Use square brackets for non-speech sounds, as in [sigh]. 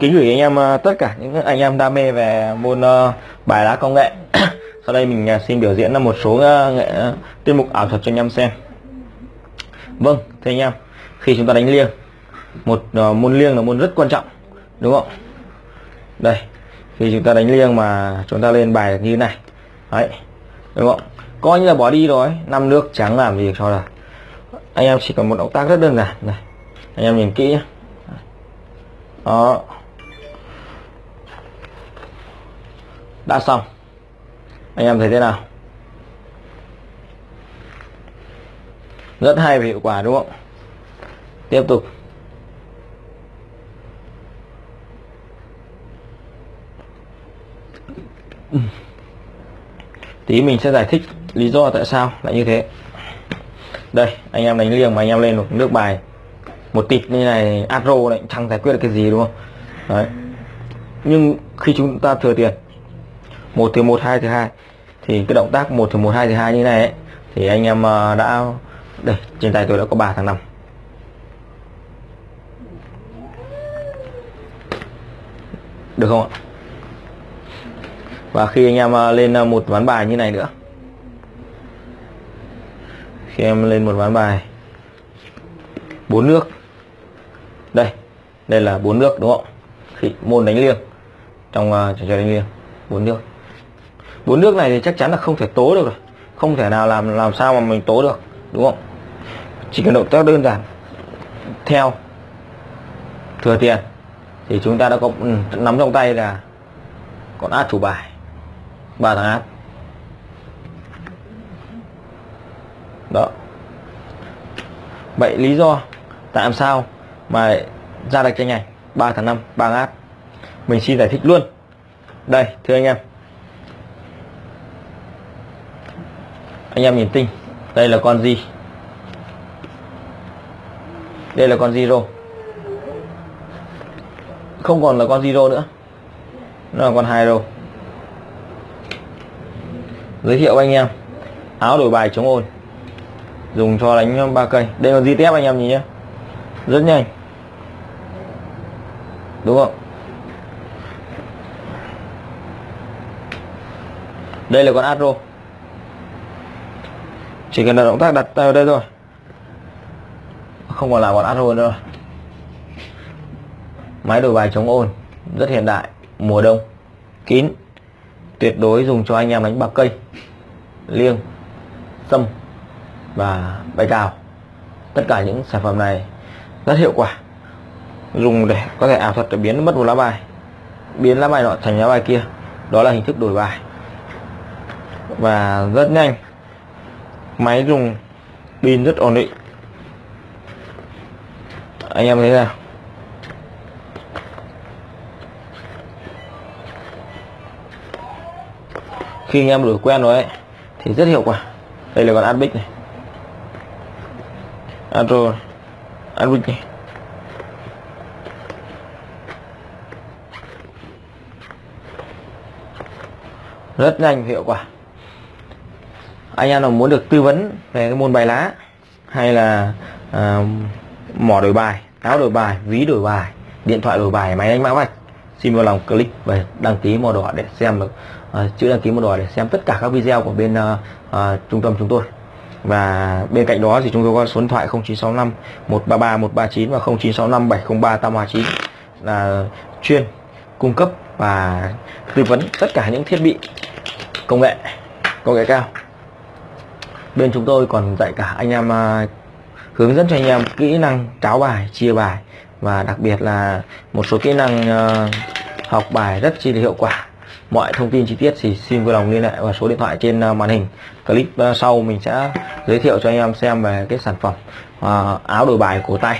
kính gửi anh em ờ, tất cả những anh em đam mê về môn ờ, bài lá công nghệ. [clears throat] Sau đây mình ờ, xin biểu diễn là một số nghệ tiết mục ảo thuật cho anh em xem. Vâng thưa anh em, khi chúng ta đánh liêng, một môn liêng là môn rất quan trọng, đúng không? Đây, khi chúng ta đánh liêng mà chúng ta lên bài như này, đấy, đúng không? Coi như là bỏ đi rồi, năm nước trắng làm gì cho là anh em chỉ cần một động tác rất đơn giản, này, anh em nhìn kỹ nhé đó. Đã xong. Anh em thấy thế nào? Rất hay và hiệu quả đúng không? Tiếp tục. Tí mình sẽ giải thích lý do tại sao lại như thế. Đây, anh em đánh liêng mà anh em lên một nước bài. Một tịt như này adro này, chẳng giải quyết được cái gì đúng không? Đấy. Nhưng khi chúng ta thừa tiền một từ một hai từ hai. Thì cái động tác một từ một hai từ hai như này ấy, thì anh em ờ, đã đây trên tay tôi đã có ba thằng năm được không ạ? Và khi anh em ờ, lên ờ, một ván bài như này nữa. Khi em lên một ván bài. Bốn nước. Đây đây là bốn nước đúng không khi môn đánh liêng. Trong uh, trò chơi đánh liêng bốn nước bốn nước này thì chắc chắn là không thể tố được rồi. Không thể nào làm làm sao mà mình tố được, đúng không? Chỉ cần động tác đơn giản. Theo, thừa tiền, thì chúng ta đã có ừ, nắm trong tay là con át chủ bài, ba thằng át. Đó. Vậy lý do tại sao mà ra được tranh này ba tháng năm, ba át? Mình xin giải thích luôn. Đây, thưa anh em. Anh em nhìn tinh. Đây là con gì đây là con zero. Không còn là con zero nữa. Nó là con hai rô giới thiệu anh em. Áo đổi bài chống ồn. Dùng cho đánh ba cây. Đây là di tép anh em nhìn nhé rất nhanh. Đúng không? Đây là con Astro chỉ cần là động tác đặt tay vào đây thôi. Không còn là con hôn nữa máy đổi bài chống ồn rất hiện đại, mùa đông, kín, tuyệt đối dùng cho anh em đánh bạc cây liêng, sâm và bài cào. Tất cả những sản phẩm này rất hiệu quả, dùng để có thể ảo thuật để biến mất một lá bài, biến lá bài nọ thành lá bài kia. Đó là hình thức đổi bài. Và rất nhanh máy dùng pin rất ổn định. Anh em thấy nào? Khi anh em đổi quen rồi ấy, thì rất hiệu quả. Đây là con adbic này. Adro adbic này. Rất nhanh, hiệu quả anh em nào muốn được tư vấn về cái môn bài lá hay là uh, mỏ đổi bài áo đổi bài ví đổi bài điện thoại đổi bài máy đánh mã vạch xin vui lòng click và đăng ký màu đỏ để xem được uh, chữ đăng ký màu đỏ để xem tất cả các video của bên uh, uh, trung tâm chúng tôi. Và bên cạnh đó thì chúng tôi có số điện thoại 0965 133 139 và 0965 703 829 là chuyên cung cấp và tư vấn tất cả những thiết bị công nghệ công nghệ cao bên chúng tôi còn dạy cả anh em à, hướng dẫn cho anh em kỹ năng tráo bài, chia bài. Và đặc biệt là một số kỹ năng à, học bài rất chi là hiệu quả. Mọi thông tin chi tiết thì xin vui lòng liên hệ vào số điện thoại trên à, màn hình. Clip sau mình sẽ giới thiệu cho anh em xem về cái sản phẩm áo đổi bài cổ tay.